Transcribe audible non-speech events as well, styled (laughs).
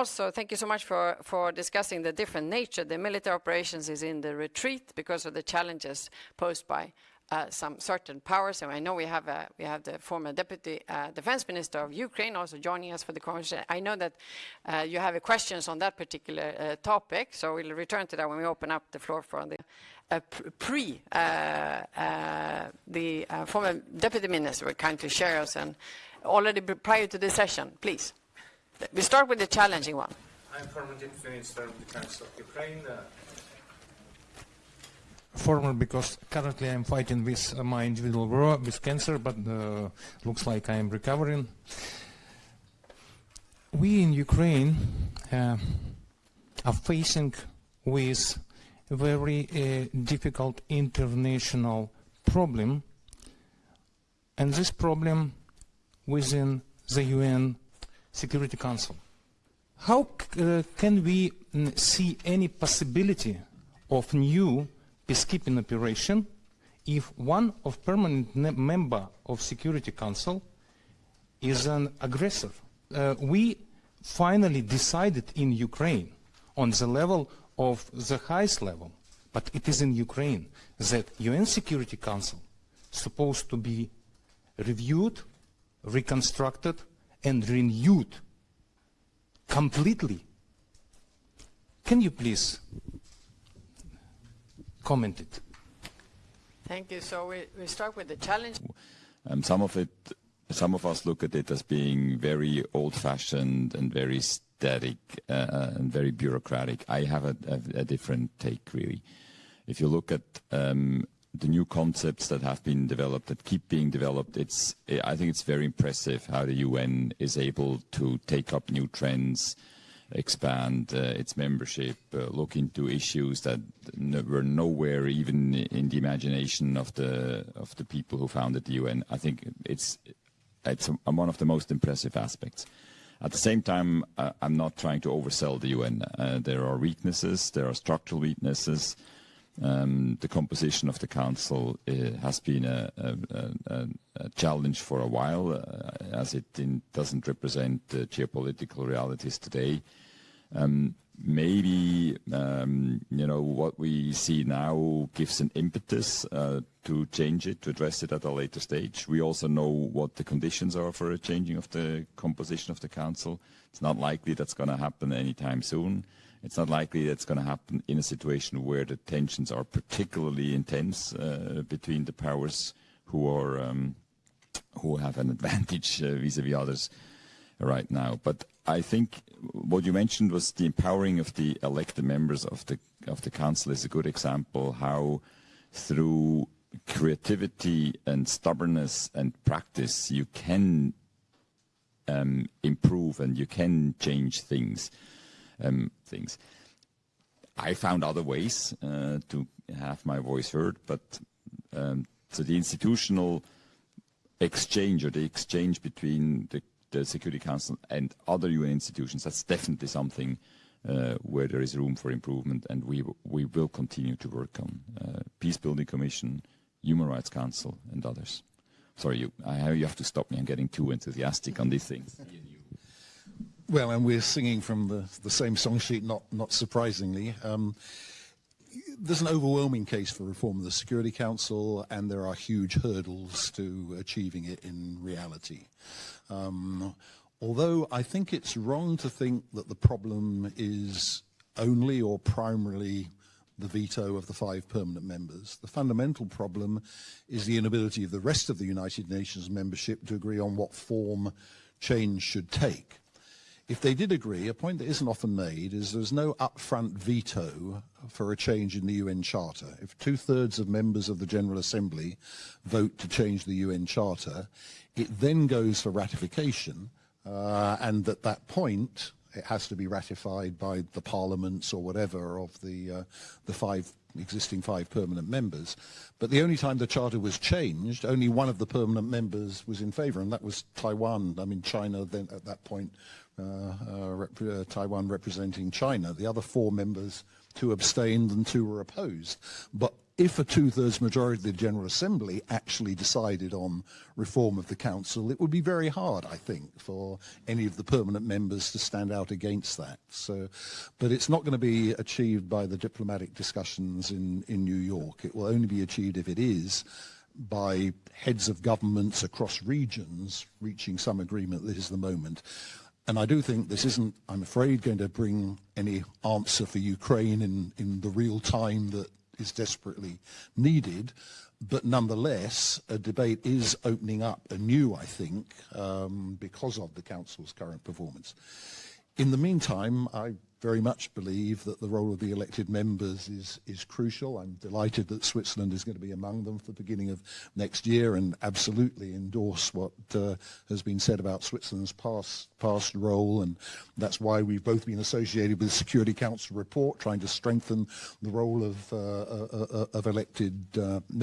Also, thank you so much for, for discussing the different nature. The military operations is in the retreat because of the challenges posed by uh, some certain powers. And I know we have we have the former deputy uh, defense minister of Ukraine also joining us for the conversation. I know that uh, you have questions on that particular uh, topic, so we'll return to that when we open up the floor for the uh, pre the former deputy minister will kindly share us and already prior to the session, please. We start with the challenging one. I'm former deputy minister of defense of Ukraine former because currently I'm fighting with uh, my individual war with cancer, but uh, looks like I am recovering. We in Ukraine uh, are facing with very uh, difficult international problem, and this problem within the UN Security Council. How uh, can we mm, see any possibility of new peacekeeping operation if one of permanent member of Security Council is an aggressor. Uh, we finally decided in Ukraine on the level of the highest level, but it is in Ukraine that UN Security Council supposed to be reviewed, reconstructed, and renewed completely. Can you please comment it? Thank you. So we, we start with the challenge. Um, some of it, some of us look at it as being very old-fashioned and very static uh, and very bureaucratic. I have a, a, a, different take, really. If you look at um, the new concepts that have been developed, that keep being developed, it's, I think it's very impressive how the UN is able to take up new trends, expand uh, its membership, uh, look into issues that were nowhere even in the imagination of the of the people who founded the UN. I think it's it's one of the most impressive aspects. At the same time, uh, I'm not trying to oversell the UN. Uh, there are weaknesses, there are structural weaknesses. Um, the composition of the council uh, has been a, a, a, a, challenge for a while, uh, as it in, doesn't represent the geopolitical realities today. Um, maybe um, you know what we see now gives an impetus uh, to change it, to address it at a later stage. We also know what the conditions are for a changing of the composition of the council. It's not likely that's going to happen anytime soon. It's not likely that's going to happen in a situation where the tensions are particularly intense uh, between the powers who are um, who have an advantage uh, vis-a-vis -vis others right now. But I think what you mentioned was the empowering of the elected members of the of the council is a good example how through creativity and stubbornness and practice you can um, improve and you can change things um, things. I found other ways uh, to have my voice heard, but um, so the institutional exchange or the exchange between the the Security Council and other UN institutions, that's definitely something uh, where there is room for improvement, and we we will continue to work on uh, Peace Building Commission, Human Rights Council, and others. Sorry, you, I, you have to stop me. I'm getting too enthusiastic on these things. (laughs) Well, and we're singing from the, the same song sheet, not, not surprisingly. Um, there's an overwhelming case for reform of the Security Council, and there are huge hurdles to achieving it in reality. Um, although I think it's wrong to think that the problem is only or primarily the veto of the five permanent members. The fundamental problem is the inability of the rest of the United Nations membership to agree on what form change should take. If they did agree, a point that isn't often made is there's no upfront veto for a change in the UN Charter. If two-thirds of members of the General Assembly vote to change the UN Charter, it then goes for ratification, uh, and at that point, it has to be ratified by the parliaments or whatever of the uh, the five existing five permanent members. But the only time the charter was changed, only one of the permanent members was in favour, and that was Taiwan. I mean, China then at that point, rep uh, Taiwan representing China. The other four members, two abstained and two were opposed. But if a two-thirds majority of the General Assembly actually decided on reform of the Council, it would be very hard, I think, for any of the permanent members to stand out against that. So, but it's not going to be achieved by the diplomatic discussions in, in New York. It will only be achieved if it is by heads of governments across regions reaching some agreement. This is the moment. And I do think this isn't, I'm afraid, going to bring any answer for Ukraine in, in the real time that is desperately needed. But nonetheless, a debate is opening up anew, I think, um, because of the Council's current performance. In the meantime, I very much believe that the role of the elected members is, is crucial. I'm delighted that Switzerland is going to be among them for the beginning of next year and absolutely endorse what uh, has been said about Switzerland's past, past role. And that's why we've both been associated with the Security Council report, trying to strengthen the role of, uh, uh, uh, of elected uh, members.